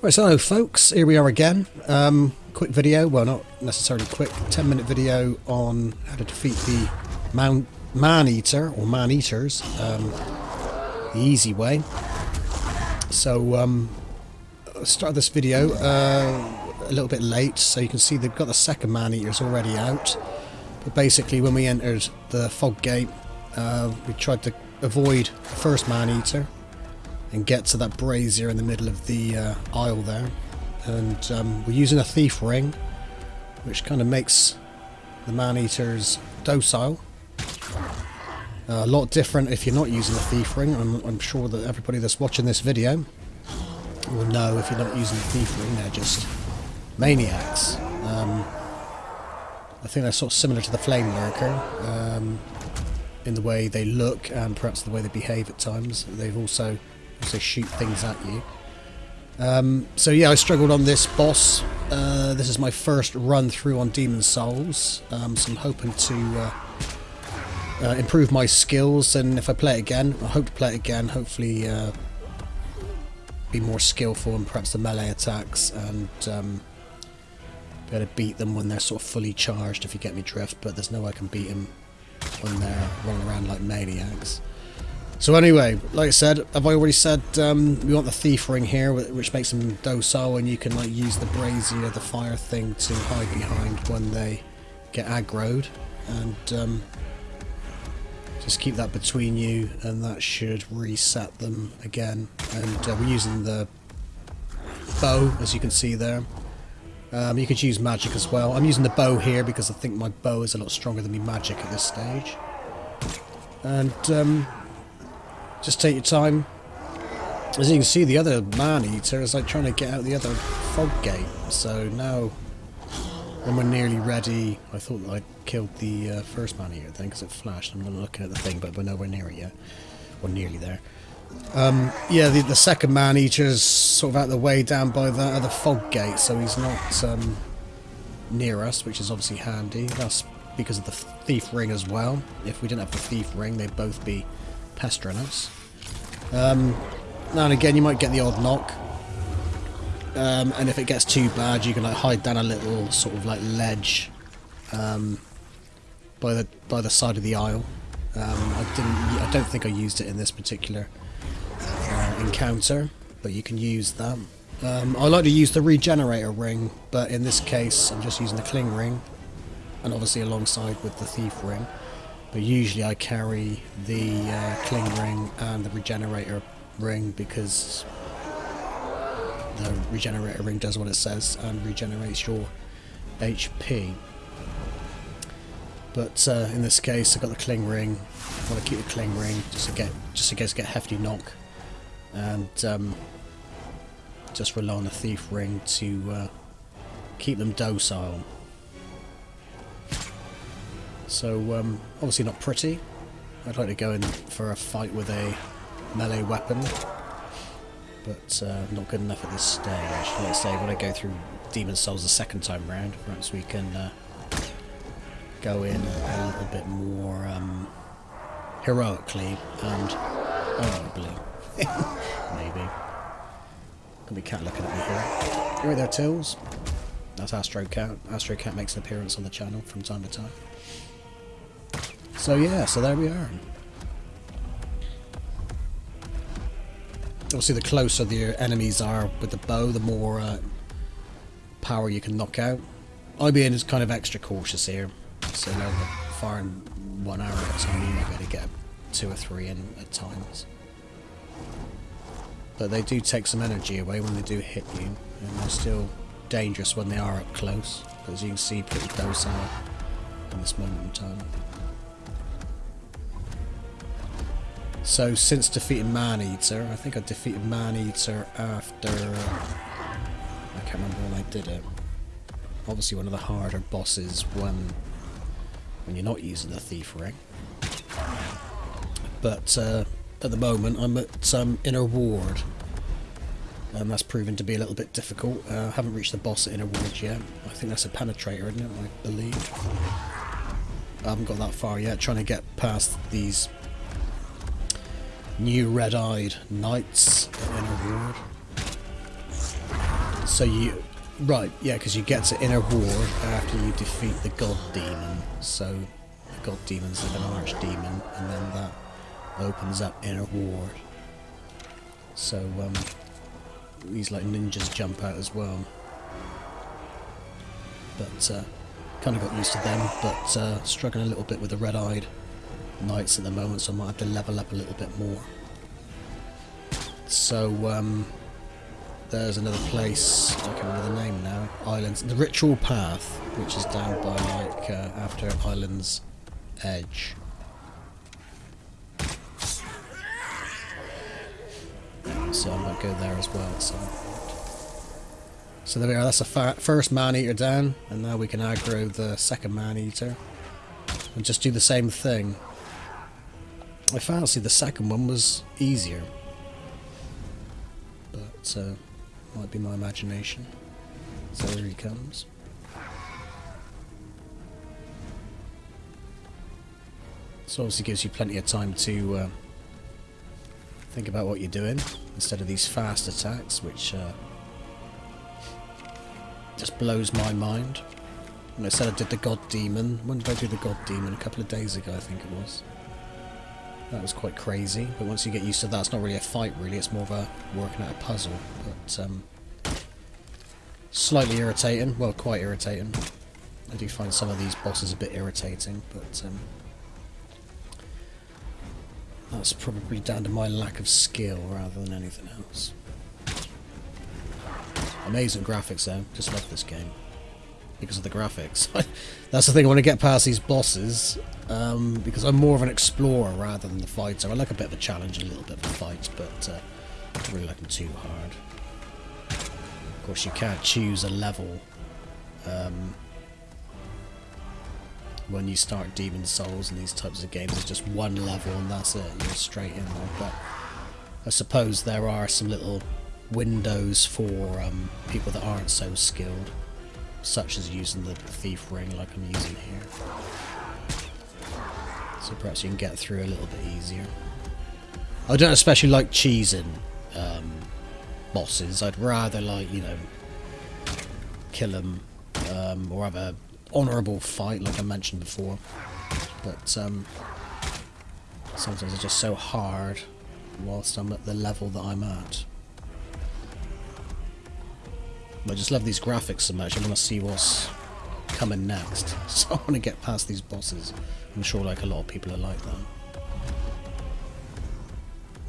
Right, so hello folks, here we are again. Um, quick video, well not necessarily quick, 10 minute video on how to defeat the man, eater or man eaters um, the easy way. So um, I started this video uh, a little bit late so you can see they've got the second man eaters already out. But basically when we entered the fog gate uh, we tried to avoid the first man eater and get to that brazier in the middle of the uh, aisle there. And um, we're using a thief ring, which kind of makes the man-eaters docile. Uh, a lot different if you're not using a thief ring. I'm, I'm, sure that everybody that's watching this video will know if you're not using a thief ring, they're just maniacs. Um, I think they're sort of similar to the flame lurker um, in the way they look and perhaps the way they behave at times. They've also also shoot things at you. Um, so yeah, I struggled on this boss. Uh, this is my first run through on Demon Souls, um, so I'm hoping to uh, uh, improve my skills, and if I play it again, I hope to play it again, hopefully uh, be more skillful in perhaps the melee attacks, and um, be able to beat them when they're sort of fully charged, if you get me drift, but there's no way I can beat them when they're running around like maniacs. So anyway, like I said, have I already said um, we want the thief ring here, which makes them docile, and you can like use the brazier, the fire thing, to hide behind when they get aggroed, and um, just keep that between you, and that should reset them again. And uh, we're using the bow, as you can see there. Um, you could use magic as well. I'm using the bow here because I think my bow is a lot stronger than my magic at this stage. And um, just take your time. As you can see, the other man-eater is like trying to get out the other fog gate. So now, when we're nearly ready, I thought I killed the uh, first man-eater thing because it flashed. I'm not looking at the thing, but we're nowhere near it yet. Or nearly there. Um, yeah, the, the second man-eater's sort of out the way down by that other fog gate, so he's not um, near us, which is obviously handy. That's because of the thief ring as well. If we didn't have the thief ring, they'd both be pestering us. Um, now and again you might get the odd knock. Um, and if it gets too bad you can like hide down a little sort of like ledge um, by the by the side of the aisle. Um, I didn't. I don't think I used it in this particular uh, encounter, but you can use that. Um, I like to use the regenerator ring, but in this case I'm just using the cling ring, and obviously alongside with the thief ring. But usually I carry the uh, cling ring and the regenerator ring because the regenerator ring does what it says and regenerates your HP. But uh, in this case, I've got the cling ring. I want to keep the cling ring just to get just in case I get hefty knock, and um, just rely on the thief ring to uh, keep them docile. So, um, obviously not pretty. I'd like to go in for a fight with a melee weapon, but uh, not good enough at this stage. Let's say, when I go through Demon Souls the second time round, perhaps we can uh, go in a little bit more um, heroically and... Oh, blue. Maybe. Could be cat looking at me here. You right there, Tills? That's Astro Cat. Astro Cat makes an appearance on the channel from time to time. So yeah, so there we are. Obviously the closer the enemies are with the bow, the more uh, power you can knock out. IBN is kind of extra cautious here, so now firing one arrow at a time you might be able to get two or three in at times. But they do take some energy away when they do hit you, and they're still dangerous when they are up close, but as you can see pretty docile in this moment in time. So since defeating Man-Eater, I think I defeated Man-Eater after... I can't remember when I did it. Obviously one of the harder bosses when when you're not using the Thief Ring. But uh, at the moment I'm at um, Inner Ward. And that's proven to be a little bit difficult. Uh, I haven't reached the boss at Inner Ward yet. I think that's a penetrator, isn't it? I believe. I haven't got that far yet, trying to get past these new red-eyed knights in a ward. So you... Right, yeah, because you get to Inner Ward after you defeat the God Demon. So the God Demon's like an Archdemon, and then that opens up Inner Ward. So, um, these like ninjas jump out as well. But, uh, kind of got used to them, but uh, struggling a little bit with the red-eyed knights at the moment, so I might have to level up a little bit more. So, um, there's another place, I can't remember the name now, Islands, the Ritual Path, which is down by, like, uh, after Island's Edge. So I might go there as well at some point. So there we are, that's the first man-eater down, and now we can aggro the second man-eater. And just do the same thing. I fancy the second one was easier. But, uh, might be my imagination. So there he comes. So obviously gives you plenty of time to uh, think about what you're doing instead of these fast attacks, which uh, just blows my mind. When I said I did the God Demon, when did I do the God Demon? A couple of days ago, I think it was. That was quite crazy, but once you get used to that, it's not really a fight, really. It's more of a working out a puzzle. But um, slightly irritating. Well, quite irritating. I do find some of these bosses a bit irritating, but um, that's probably down to my lack of skill rather than anything else. Amazing graphics though, just love this game. Because of the graphics. That's the thing, I want to get past these bosses, um, because I'm more of an explorer rather than the fighter. I like a bit of a challenge, a little bit of a fight, but uh, I don't really like them too hard. Of course, you can't choose a level um, when you start Demon Souls and these types of games. It's just one level and that's it, you're straight in there. But I suppose there are some little windows for um, people that aren't so skilled, such as using the thief ring like I'm using here. So perhaps you can get through a little bit easier. I don't especially like cheesing um, bosses. I'd rather like, you know, kill them um, or have a honourable fight like I mentioned before. But um, sometimes it's just so hard whilst I'm at the level that I'm at. I just love these graphics so much. I want to see what's coming next. So I want to get past these bosses. I'm sure like a lot of people are like that.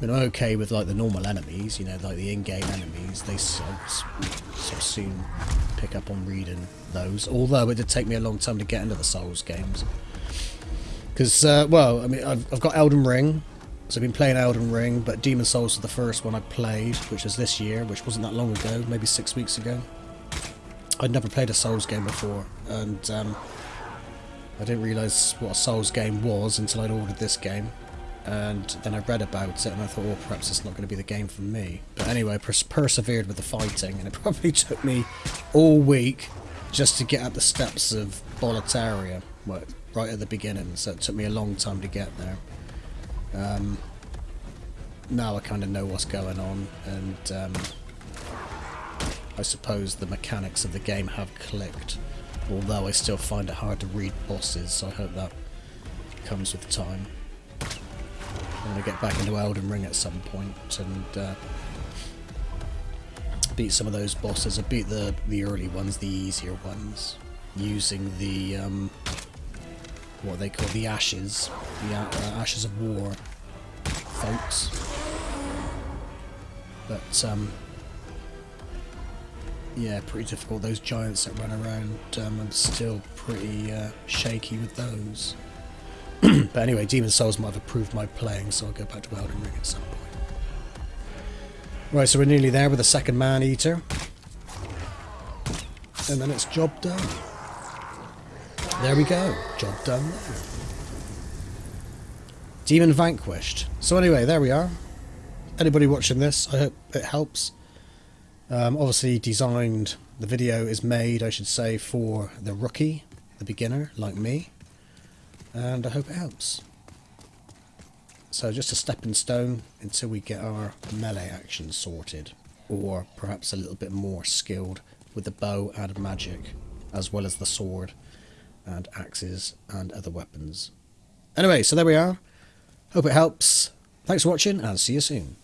I mean, I'm okay with like the normal enemies, you know, like the in-game enemies. They sort of soon pick up on reading those. Although it did take me a long time to get into the Souls games. Because, uh, well, I mean, I've, I've got Elden Ring, so I've been playing Elden Ring, but Demon Souls was the first one I played, which was this year, which wasn't that long ago, maybe six weeks ago. I'd never played a Souls game before, and um, I didn't realise what a Souls game was until I'd ordered this game. And then I read about it and I thought, well, perhaps it's not going to be the game for me. But anyway, I pers persevered with the fighting, and it probably took me all week just to get up the steps of Boletaria, right at the beginning, so it took me a long time to get there. Um, now I kind of know what's going on, and um, I suppose the mechanics of the game have clicked, although I still find it hard to read bosses, so I hope that comes with time. I'm going to get back into Elden Ring at some point and uh, beat some of those bosses. I beat the, the early ones, the easier ones, using the um, what they call the ashes, the uh, ashes of war, folks. But um, yeah, pretty difficult. Those giants that run around, um, I'm still pretty uh, shaky with those. but anyway, Demon Souls might have approved my playing, so I'll go back to Elden Ring at some point. Right, so we're nearly there with the second Man Eater. And then it's job done. There we go. Job done Demon vanquished. So anyway, there we are. Anybody watching this, I hope it helps. Um, obviously designed, the video is made, I should say, for the rookie, the beginner, like me. And I hope it helps. So just a stepping stone until we get our melee action sorted. or perhaps a little bit more skilled with the bow and magic, as well as the sword and axes and other weapons. Anyway, so there we are. Hope it helps. Thanks for watching and see you soon.